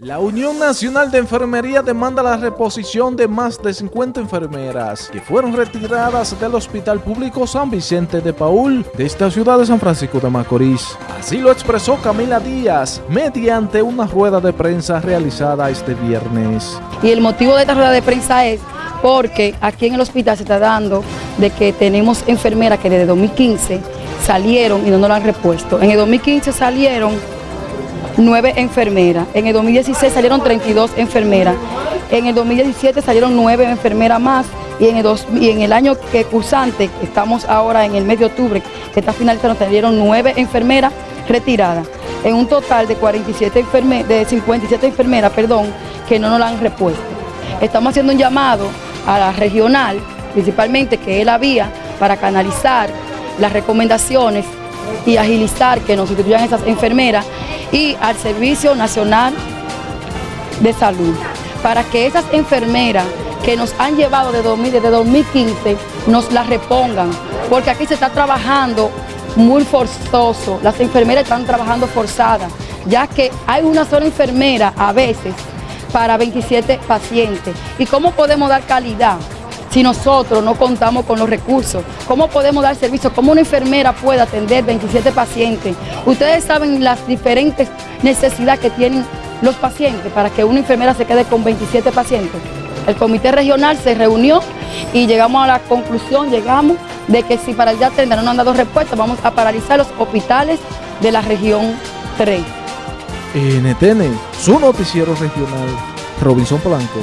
La Unión Nacional de Enfermería demanda la reposición de más de 50 enfermeras que fueron retiradas del Hospital Público San Vicente de Paul de esta ciudad de San Francisco de Macorís. Así lo expresó Camila Díaz mediante una rueda de prensa realizada este viernes. Y el motivo de esta rueda de prensa es porque aquí en el hospital se está dando de que tenemos enfermeras que desde 2015 salieron y no nos lo han repuesto. En el 2015 salieron nueve enfermeras. En el 2016 salieron 32 enfermeras. En el 2017 salieron nueve enfermeras más y en el, y en el año que cursante, estamos ahora en el mes de octubre, que está finalizando, salieron nueve enfermeras retiradas. En un total de, 47 de 57 enfermeras perdón, que no nos la han repuesto. Estamos haciendo un llamado a la regional, principalmente que la vía, para canalizar las recomendaciones y agilizar que nos sustituyan esas enfermeras y al Servicio Nacional de Salud, para que esas enfermeras que nos han llevado de desde 2015 nos las repongan, porque aquí se está trabajando muy forzoso, las enfermeras están trabajando forzadas, ya que hay una sola enfermera a veces para 27 pacientes. ¿Y cómo podemos dar calidad? Si nosotros no contamos con los recursos? ¿Cómo podemos dar servicio? ¿Cómo una enfermera puede atender 27 pacientes? Ustedes saben las diferentes necesidades que tienen los pacientes para que una enfermera se quede con 27 pacientes. El comité regional se reunió y llegamos a la conclusión, llegamos de que si para el día 30 no han dado respuesta, vamos a paralizar los hospitales de la región 3. NTN, su noticiero regional, Robinson Polanco.